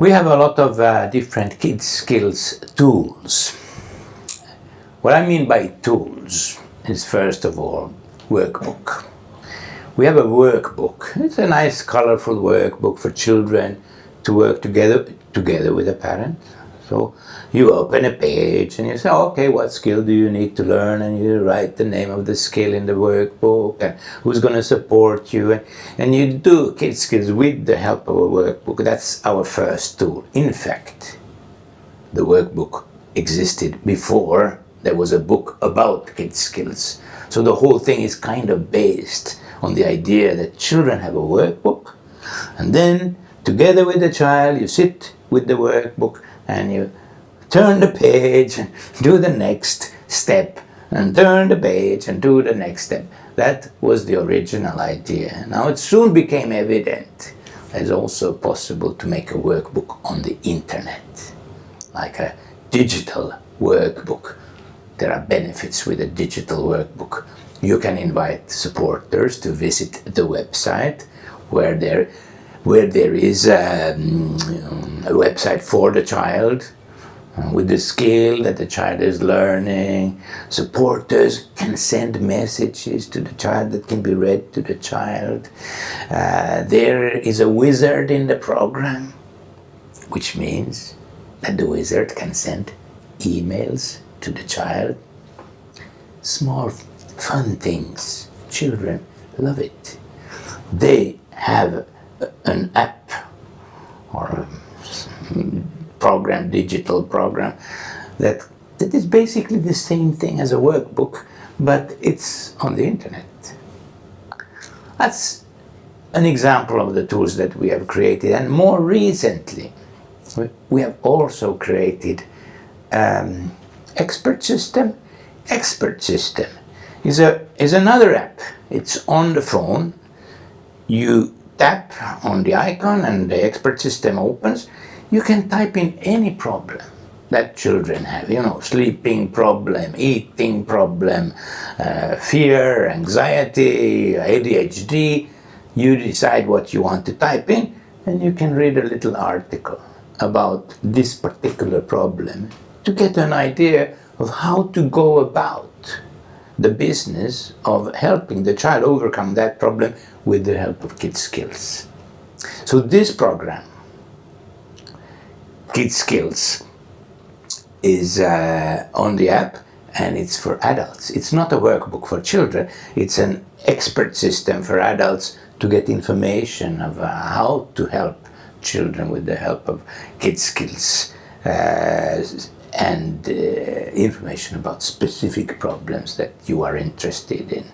We have a lot of uh, different kids skills tools. What I mean by tools is first of all workbook. We have a workbook. It's a nice colorful workbook for children to work together together with a parent. So you open a page and you say, okay, what skill do you need to learn? And you write the name of the skill in the workbook and who's going to support you. And, and you do kid skills with the help of a workbook. That's our first tool. In fact, the workbook existed before there was a book about kid skills. So the whole thing is kind of based on the idea that children have a workbook and then together with the child you sit with the workbook and you turn the page and do the next step and turn the page and do the next step. That was the original idea. Now it soon became evident that it's also possible to make a workbook on the internet, like a digital workbook. There are benefits with a digital workbook. You can invite supporters to visit the website where there, where there is a, um, a website for the child uh, with the skill that the child is learning. Supporters can send messages to the child that can be read to the child. Uh, there is a wizard in the program, which means that the wizard can send emails to the child. Small fun things. Children love it. They have an app or a program, digital program, that, that is basically the same thing as a workbook, but it's on the internet. That's an example of the tools that we have created. And more recently, we have also created um, Expert System. Expert System is, a, is another app. It's on the phone. You tap on the icon and the Expert System opens you can type in any problem that children have, you know, sleeping problem, eating problem, uh, fear, anxiety, ADHD. You decide what you want to type in and you can read a little article about this particular problem to get an idea of how to go about the business of helping the child overcome that problem with the help of Kid Skills. So this program Kid Skills is uh, on the app and it's for adults. It's not a workbook for children. It's an expert system for adults to get information of uh, how to help children with the help of Kid Skills uh, and uh, information about specific problems that you are interested in.